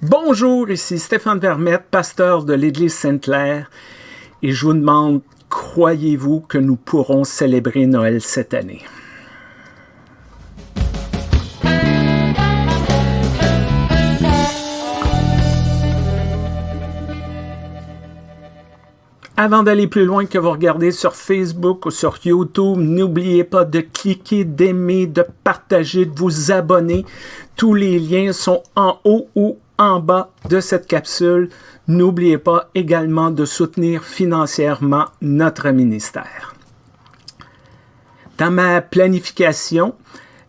Bonjour, ici Stéphane Vermette, pasteur de l'Église Sainte-Claire, et je vous demande, croyez-vous que nous pourrons célébrer Noël cette année? Avant d'aller plus loin que vous regardez sur Facebook ou sur YouTube, n'oubliez pas de cliquer, d'aimer, de partager, de vous abonner. Tous les liens sont en haut ou en bas de cette capsule. N'oubliez pas également de soutenir financièrement notre ministère. Dans ma planification,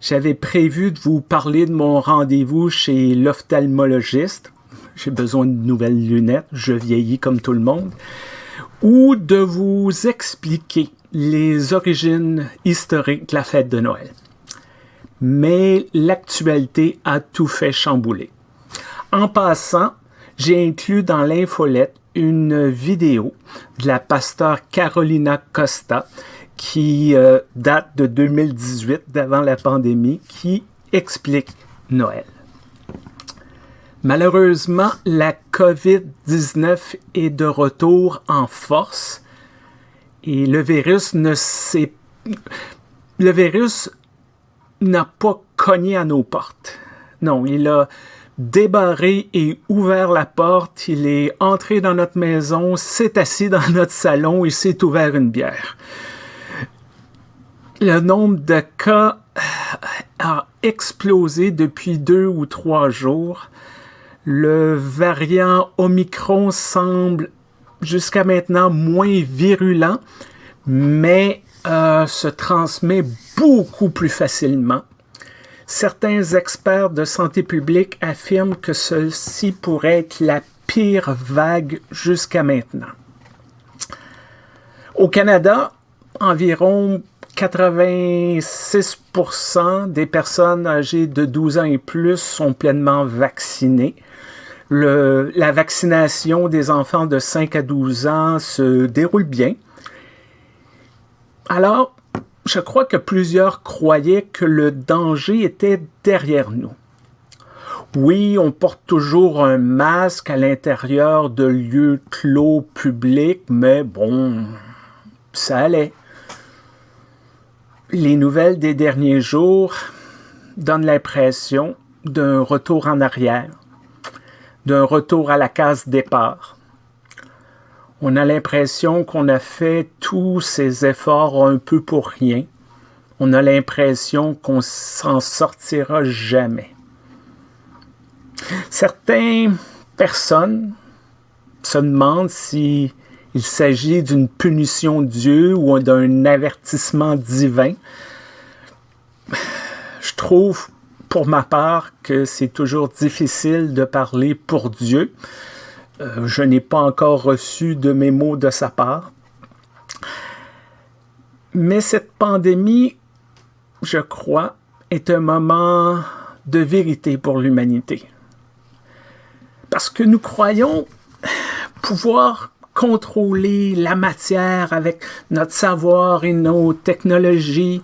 j'avais prévu de vous parler de mon rendez-vous chez l'ophtalmologiste. J'ai besoin de nouvelles lunettes, je vieillis comme tout le monde ou de vous expliquer les origines historiques de la fête de Noël. Mais l'actualité a tout fait chambouler. En passant, j'ai inclus dans l'infolette une vidéo de la pasteur Carolina Costa qui euh, date de 2018, d'avant la pandémie, qui explique Noël. Malheureusement, la COVID-19 est de retour en force et le virus ne s'est... Le virus n'a pas cogné à nos portes. Non, il a débarré et ouvert la porte, il est entré dans notre maison, s'est assis dans notre salon et s'est ouvert une bière. Le nombre de cas a explosé depuis deux ou trois jours. Le variant Omicron semble jusqu'à maintenant moins virulent, mais euh, se transmet beaucoup plus facilement. Certains experts de santé publique affirment que ceci pourrait être la pire vague jusqu'à maintenant. Au Canada, environ 86% des personnes âgées de 12 ans et plus sont pleinement vaccinées la vaccination des enfants de 5 à 12 ans se déroule bien. Alors, je crois que plusieurs croyaient que le danger était derrière nous. Oui, on porte toujours un masque à l'intérieur de lieux clos publics, mais bon, ça allait. Les nouvelles des derniers jours donnent l'impression d'un retour en arrière d'un retour à la case départ. On a l'impression qu'on a fait tous ces efforts un peu pour rien. On a l'impression qu'on s'en sortira jamais. Certaines personnes se demandent si il s'agit d'une punition de Dieu ou d'un avertissement divin. Je trouve pour ma part que c'est toujours difficile de parler pour Dieu. Euh, je n'ai pas encore reçu de mémo de sa part. Mais cette pandémie, je crois, est un moment de vérité pour l'humanité. Parce que nous croyons pouvoir contrôler la matière avec notre savoir et nos technologies,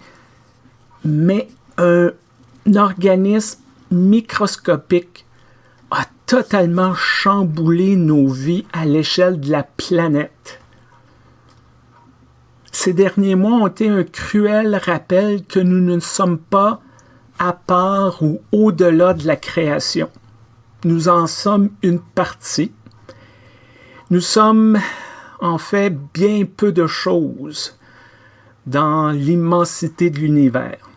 mais un organisme microscopique a totalement chamboulé nos vies à l'échelle de la planète. Ces derniers mois ont été un cruel rappel que nous ne sommes pas à part ou au-delà de la création. Nous en sommes une partie. Nous sommes en fait bien peu de choses dans l'immensité de l'univers.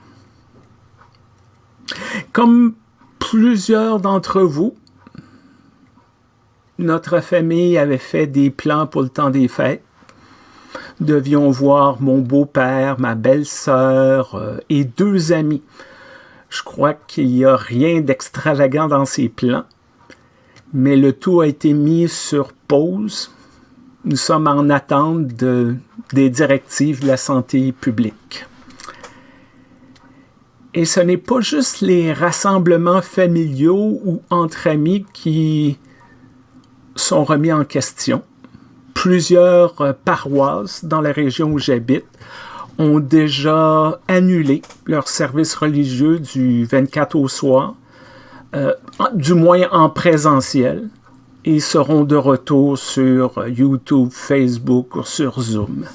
Comme plusieurs d'entre vous, notre famille avait fait des plans pour le temps des fêtes. Devions voir mon beau-père, ma belle-sœur euh, et deux amis. Je crois qu'il n'y a rien d'extravagant dans ces plans, mais le tout a été mis sur pause. Nous sommes en attente des directives de la santé publique. Et ce n'est pas juste les rassemblements familiaux ou entre amis qui sont remis en question. Plusieurs euh, paroisses dans la région où j'habite ont déjà annulé leur service religieux du 24 au soir euh, du moins en présentiel, et seront de retour sur YouTube, Facebook ou sur Zoom.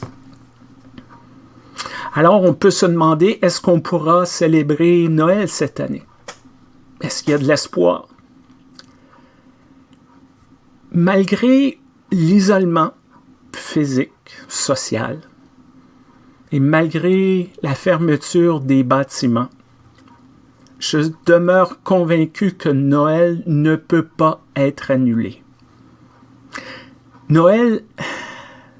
Alors, on peut se demander, est-ce qu'on pourra célébrer Noël cette année? Est-ce qu'il y a de l'espoir? Malgré l'isolement physique, social, et malgré la fermeture des bâtiments, je demeure convaincu que Noël ne peut pas être annulé. Noël,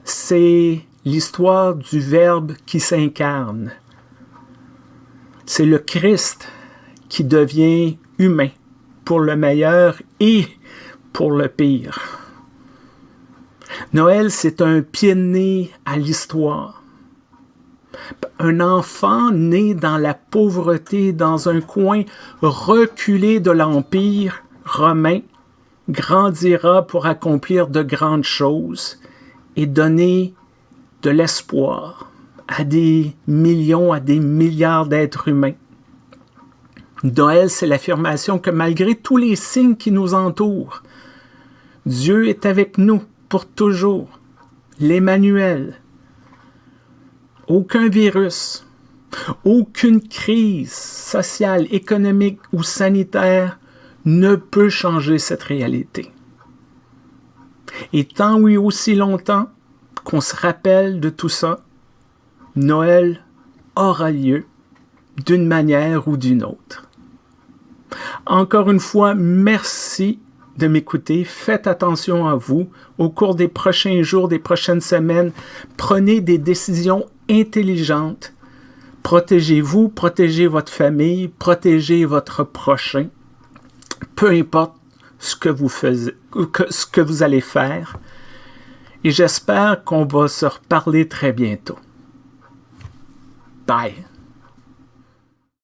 c'est l'histoire du Verbe qui s'incarne. C'est le Christ qui devient humain pour le meilleur et pour le pire. Noël, c'est un pied de nez à l'histoire. Un enfant né dans la pauvreté, dans un coin reculé de l'Empire romain, grandira pour accomplir de grandes choses et donner de l'espoir à des millions, à des milliards d'êtres humains. Noël, c'est l'affirmation que malgré tous les signes qui nous entourent, Dieu est avec nous pour toujours. L'Emmanuel. Aucun virus, aucune crise sociale, économique ou sanitaire ne peut changer cette réalité. Et tant oui aussi longtemps qu'on se rappelle de tout ça, Noël aura lieu d'une manière ou d'une autre. Encore une fois, merci de m'écouter. Faites attention à vous. Au cours des prochains jours, des prochaines semaines, prenez des décisions intelligentes. Protégez-vous, protégez votre famille, protégez votre prochain. Peu importe ce que vous, ce que vous allez faire et j'espère qu'on va se reparler très bientôt. Bye.